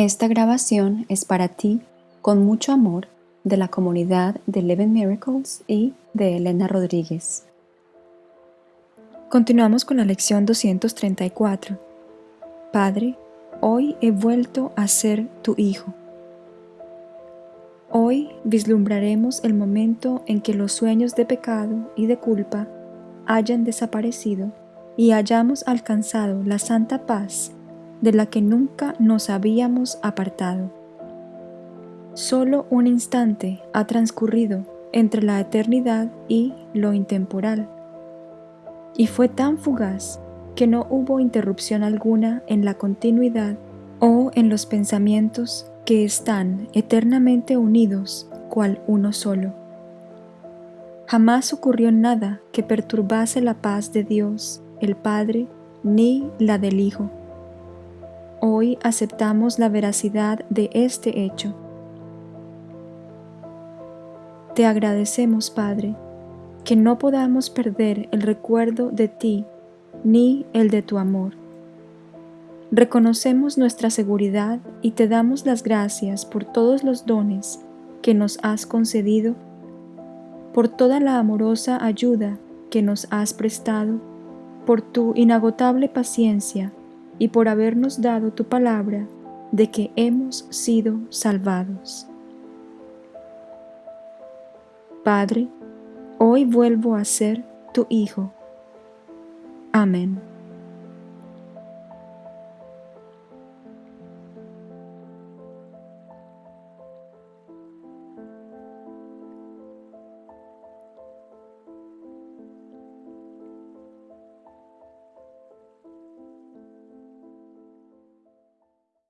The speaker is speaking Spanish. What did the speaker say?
Esta grabación es para ti, con mucho amor, de la comunidad de Eleven Miracles y de Elena Rodríguez. Continuamos con la lección 234. Padre, hoy he vuelto a ser tu hijo. Hoy vislumbraremos el momento en que los sueños de pecado y de culpa hayan desaparecido y hayamos alcanzado la santa paz de la que nunca nos habíamos apartado. Solo un instante ha transcurrido entre la eternidad y lo intemporal, y fue tan fugaz que no hubo interrupción alguna en la continuidad o en los pensamientos que están eternamente unidos cual uno solo. Jamás ocurrió nada que perturbase la paz de Dios, el Padre, ni la del Hijo Hoy aceptamos la veracidad de este hecho. Te agradecemos, Padre, que no podamos perder el recuerdo de ti ni el de tu amor. Reconocemos nuestra seguridad y te damos las gracias por todos los dones que nos has concedido, por toda la amorosa ayuda que nos has prestado, por tu inagotable paciencia y por habernos dado tu palabra de que hemos sido salvados. Padre, hoy vuelvo a ser tu Hijo. Amén.